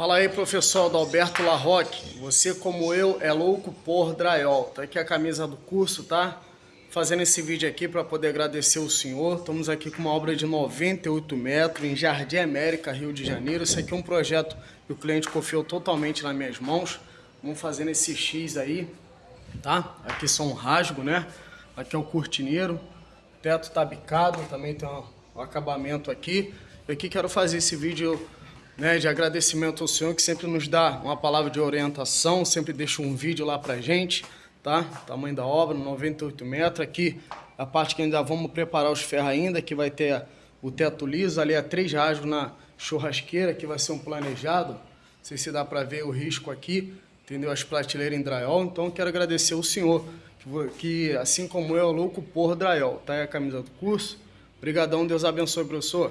Fala aí, professor Adalberto Larroque. Você, como eu, é louco por drywall. Tá aqui a camisa do curso, tá? Fazendo esse vídeo aqui para poder agradecer o senhor. Estamos aqui com uma obra de 98 metros em Jardim América, Rio de Janeiro. Esse aqui é um projeto que o cliente confiou totalmente nas minhas mãos. Vamos fazendo esse X aí, tá? Aqui são um rasgo, né? Aqui é o cortineiro. O teto tá bicado, também tem um acabamento aqui. Eu aqui quero fazer esse vídeo né, de agradecimento ao senhor que sempre nos dá uma palavra de orientação, sempre deixa um vídeo lá pra gente, tá? Tamanho da obra, 98 metros. Aqui a parte que ainda vamos preparar os ferros ainda, que vai ter o teto liso, ali é três rasgos na churrasqueira, que vai ser um planejado. Não sei se dá para ver o risco aqui, entendeu? As prateleiras em drywall. Então quero agradecer ao senhor, que assim como eu, é louco por drywall, tá? É a camisa do curso. Obrigadão, Deus abençoe, professor.